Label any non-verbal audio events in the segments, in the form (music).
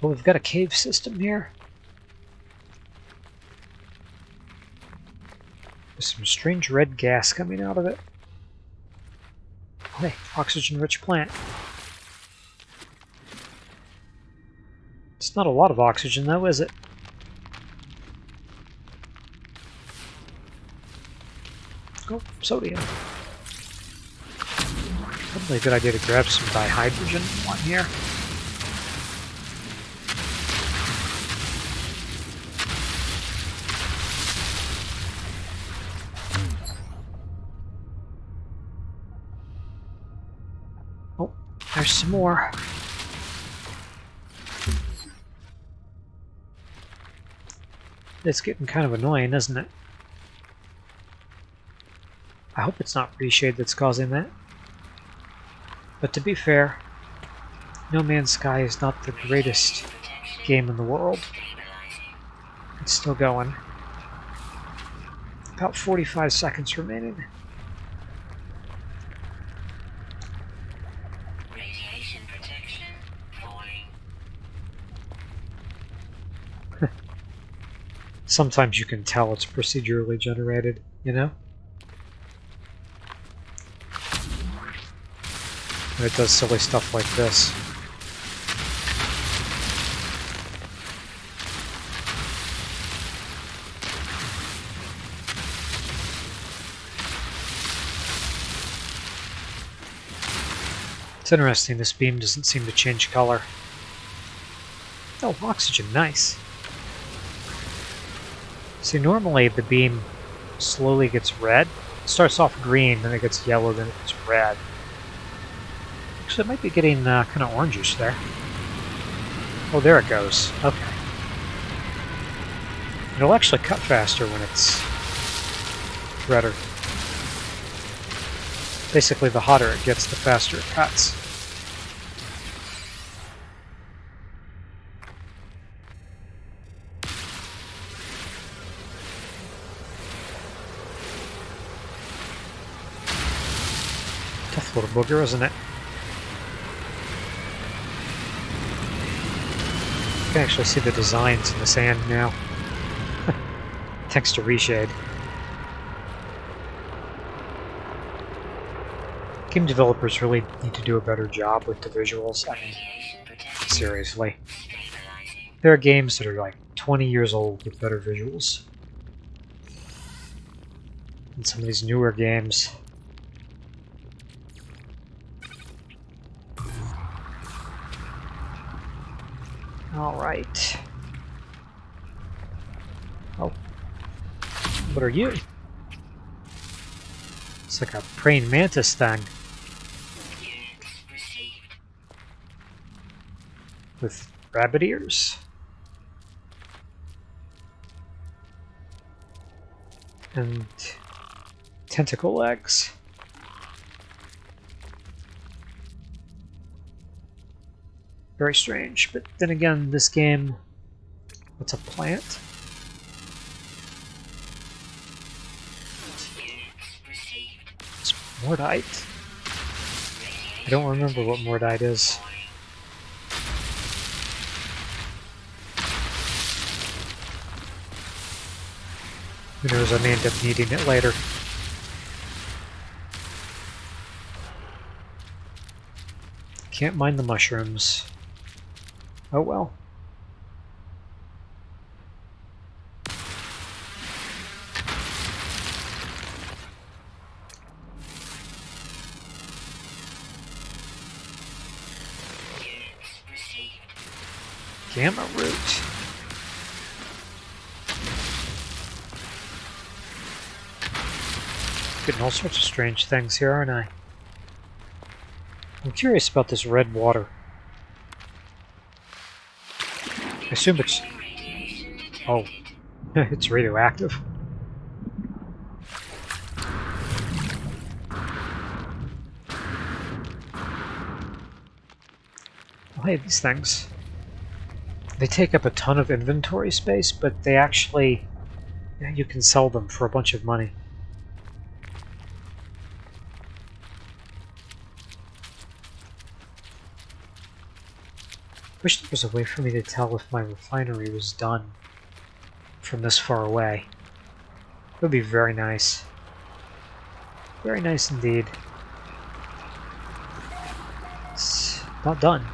Well, we've got a cave system here. There's some strange red gas coming out of it. Hey, oxygen-rich plant. It's not a lot of oxygen, though, is it? Oh, sodium. Probably a good idea to grab some dihydrogen one here. There's some more. It's getting kind of annoying, isn't it? I hope it's not reshade that's causing that. But to be fair, No Man's Sky is not the greatest game in the world. It's still going. About 45 seconds remaining. Radiation protection falling. Sometimes you can tell it's procedurally generated, you know? And it does silly stuff like this. It's interesting, this beam doesn't seem to change color. Oh, oxygen, nice. See, normally the beam slowly gets red. It starts off green, then it gets yellow, then it gets red. Actually, it might be getting uh, kind of orangish there. Oh, there it goes. Okay. It'll actually cut faster when it's redder. Basically, the hotter it gets, the faster it cuts. Little booger, isn't it? You can actually see the designs in the sand now. (laughs) Thanks to Reshade. Game developers really need to do a better job with the visuals. I mean, seriously. There are games that are like 20 years old with better visuals. And some of these newer games. Alright. Oh. What are you? It's like a praying mantis thing with rabbit ears. And tentacle legs. Very strange, but then again, this game, what's a plant? It's Mordite. I don't remember what Mordite is. Who knows, I may end up needing it later. Can't mind the mushrooms. Oh well. Gamma root. Getting all sorts of strange things here, aren't I? I'm curious about this red water. I assume it's... Oh. (laughs) it's radioactive. Oh, hey, these things. They take up a ton of inventory space, but they actually... Yeah, you can sell them for a bunch of money. Wish there was a way for me to tell if my refinery was done from this far away. It would be very nice. Very nice indeed. It's not done.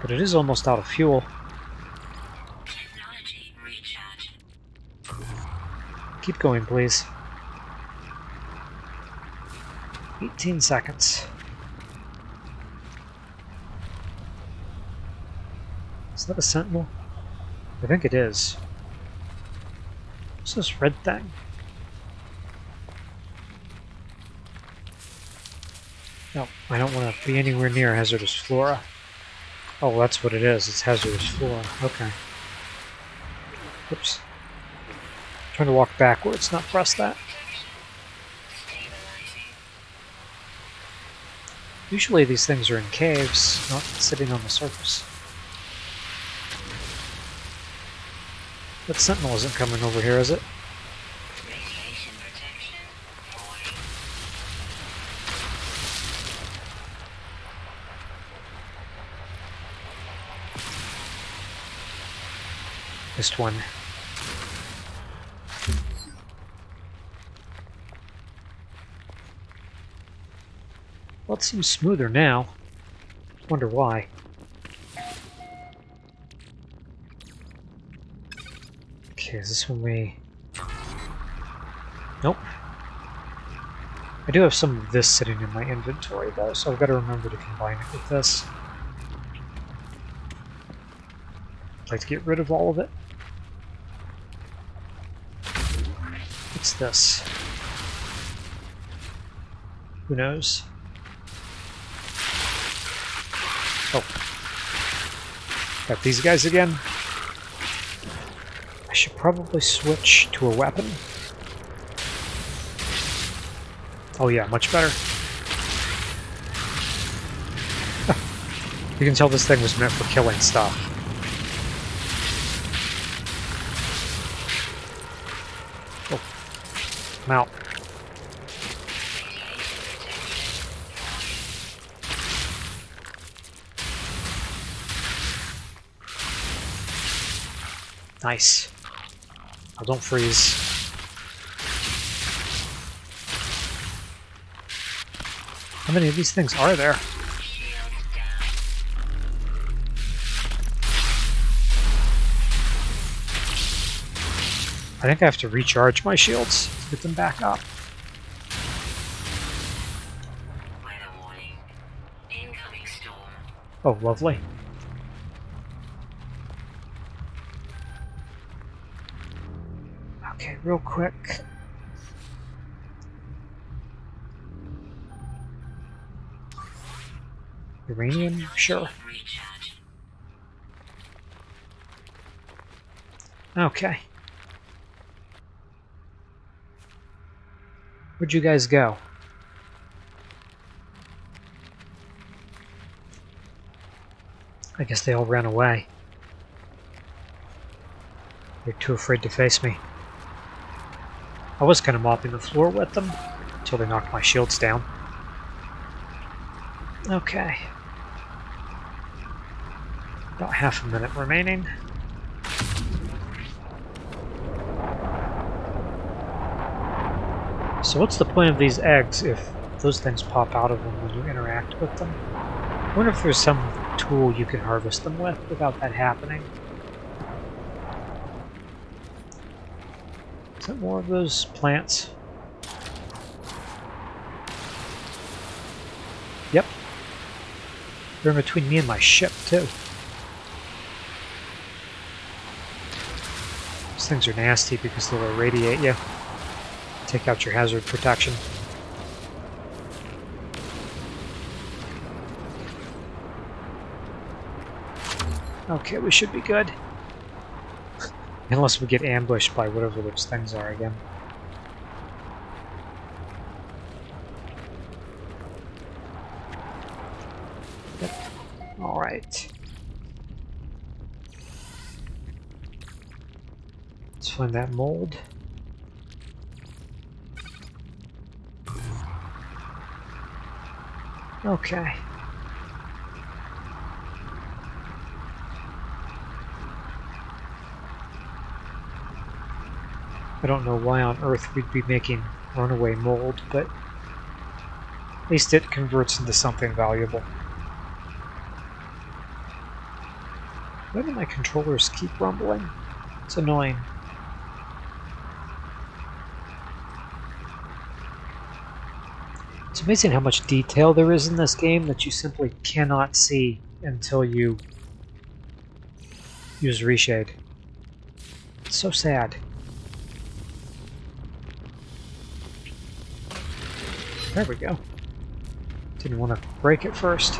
But it is almost out of fuel. Technology recharge. Keep going, please. 18 seconds. Is that a sentinel? I think it is. What's this red thing? No, I don't want to be anywhere near hazardous flora. Oh, that's what it is. It's hazardous flora. Okay. Oops. Trying to walk backwards, not press that. Usually these things are in caves, not sitting on the surface. That sentinel isn't coming over here, is it? Missed one. Well, it seems smoother now. Wonder why. Okay, is this when we... Nope. I do have some of this sitting in my inventory, though, so I've got to remember to combine it with this. I'd like to get rid of all of it. What's this? Who knows? Oh. Got these guys again. Should probably switch to a weapon. Oh yeah, much better. (laughs) you can tell this thing was meant for killing stuff. Oh. I'm out. Nice. Oh, don't freeze. How many of these things are there? I think I have to recharge my shields to get them back up. Weather warning. Incoming storm. Oh, lovely. Okay, real quick. Uranium? Sure. Okay. Where'd you guys go? I guess they all ran away. They're too afraid to face me. I was kind of mopping the floor with them until they knocked my shields down. Okay. About half a minute remaining. So what's the point of these eggs if those things pop out of them when you interact with them? I wonder if there's some tool you can harvest them with without that happening. Is that more of those plants? Yep. They're in between me and my ship, too. These things are nasty because they'll irradiate you. Take out your hazard protection. Okay, we should be good. Unless we get ambushed by whatever those things are again. Yep. Alright. Let's find that mold. Okay. I don't know why on earth we'd be making runaway mold, but at least it converts into something valuable. Why do my controllers keep rumbling? It's annoying. It's amazing how much detail there is in this game that you simply cannot see until you use reshade. It's so sad. There we go. Didn't want to break it first.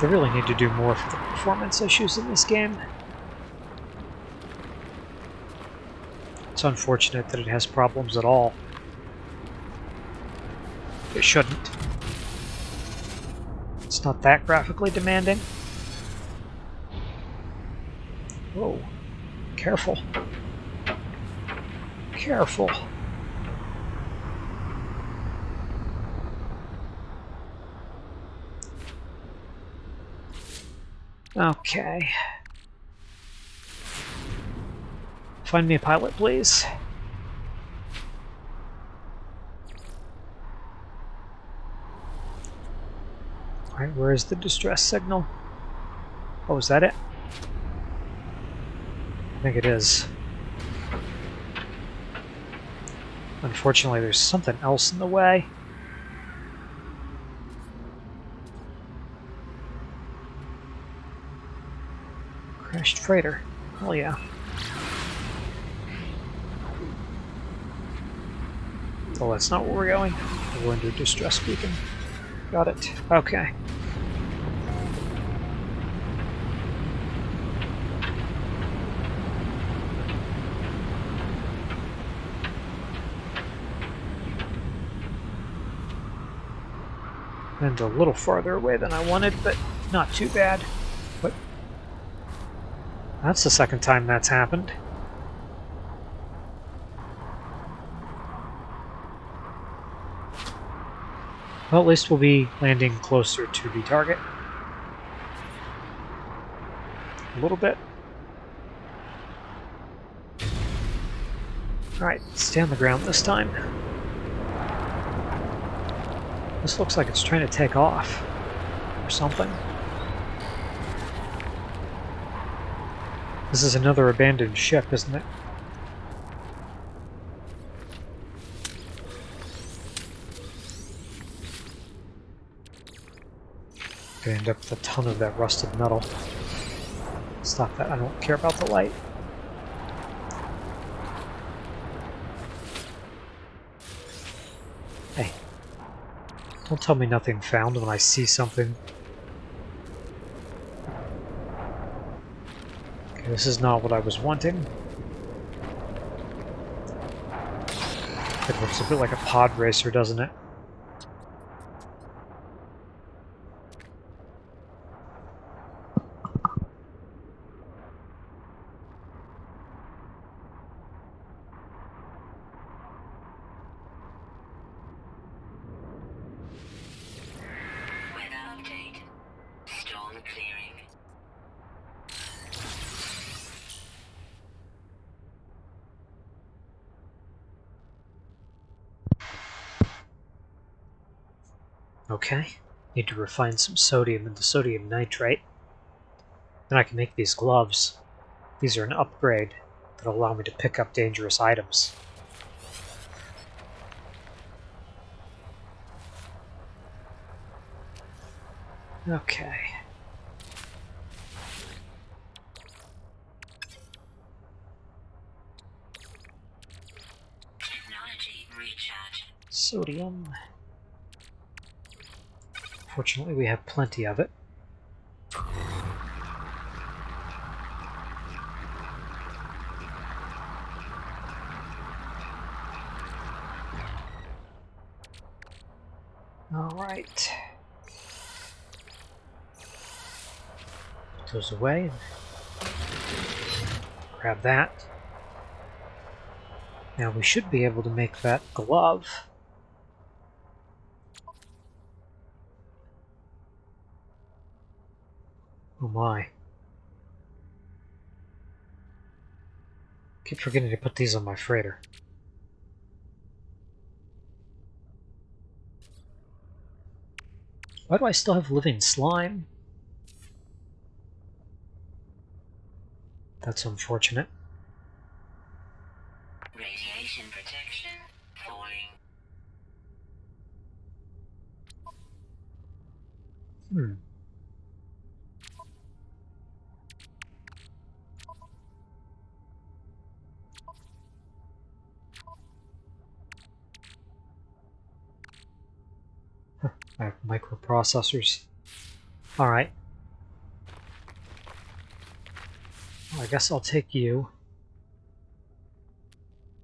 They really need to do more for the performance issues in this game. It's unfortunate that it has problems at all. It shouldn't. It's not that graphically demanding. Whoa. Careful. Careful. Okay. Find me a pilot, please. Alright, where is the distress signal? Oh, is that it? I think it is. Unfortunately, there's something else in the way. Crashed freighter. Hell yeah. Oh, that's not where we're going. We're to distress beacon. Got it. Okay. And a little farther away than I wanted, but not too bad. But that's the second time that's happened. Well, at least we'll be landing closer to the target. A little bit. Alright, stay on the ground this time. This looks like it's trying to take off. Or something. This is another abandoned ship, isn't it? End up with a ton of that rusted metal. Stop that, I don't care about the light. Don't tell me nothing found when I see something. Okay, this is not what I was wanting. It looks a bit like a pod racer, doesn't it? Okay. Need to refine some sodium into sodium nitrate. Then I can make these gloves. These are an upgrade that allow me to pick up dangerous items. Okay. Sodium. Fortunately, we have plenty of it. Alright. Goes away. Grab that. Now we should be able to make that glove. Oh my. Keep forgetting to put these on my freighter. Why do I still have living slime? That's unfortunate. Radiation protection falling. Hmm. Microprocessors. Alright. Well, I guess I'll take you.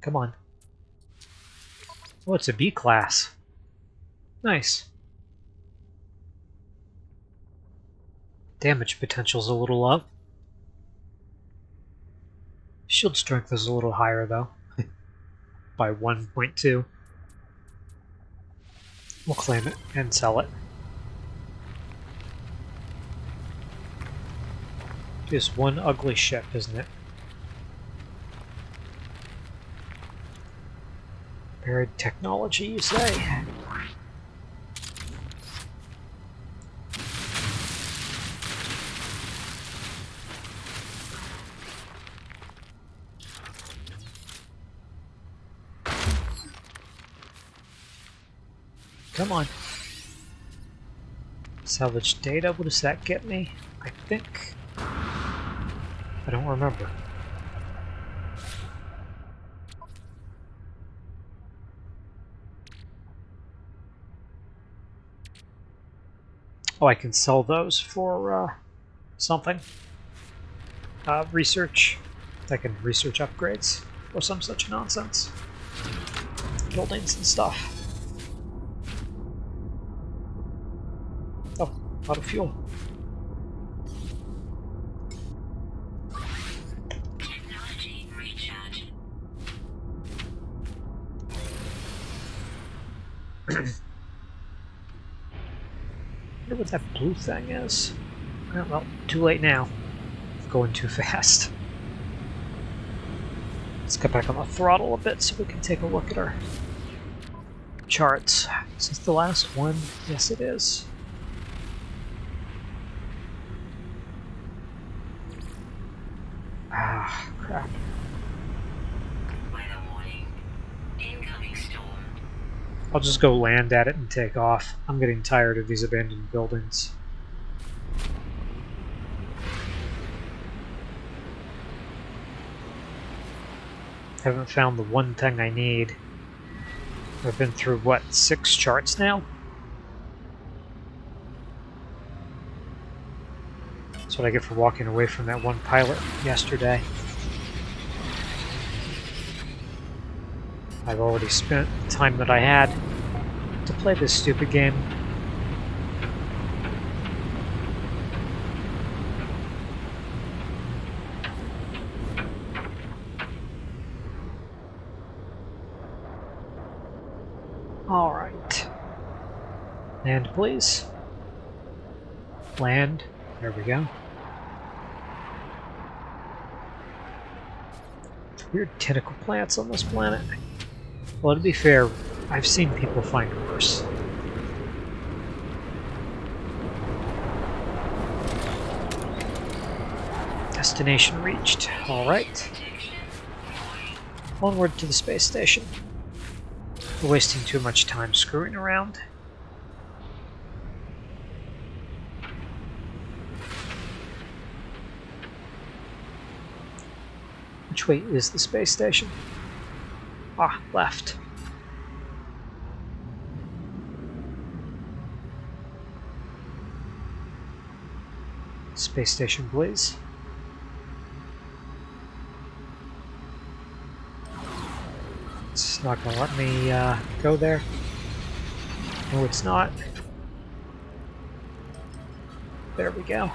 Come on. Oh, it's a B class. Nice. Damage potential's a little low. Shield strength is a little higher though. (laughs) By 1.2. We'll claim it and sell it. Just one ugly ship, isn't it? Buried technology, you say? Come on. Salvage data, what does that get me? I think... I don't remember. Oh, I can sell those for uh, something. Uh, research. I can research upgrades or some such nonsense. Buildings and stuff. Fuel. Technology recharge. wonder what that blue thing is. Well, too late now. Going too fast. Let's get back on the throttle a bit so we can take a look at our charts. Is this the last one? Yes, it is. I'll just go land at it and take off. I'm getting tired of these abandoned buildings. Haven't found the one thing I need. I've been through, what, six charts now? That's what I get for walking away from that one pilot yesterday. I've already spent the time that I had to play this stupid game. Alright. Land, please. Land. There we go. Weird tentacle plants on this planet. Well, to be fair, I've seen people find worse. Destination reached. Alright. Onward to the space station. We're wasting too much time screwing around. Which way is the space station? Ah, left. Space station, please. It's not gonna let me uh, go there. No, it's not. There we go.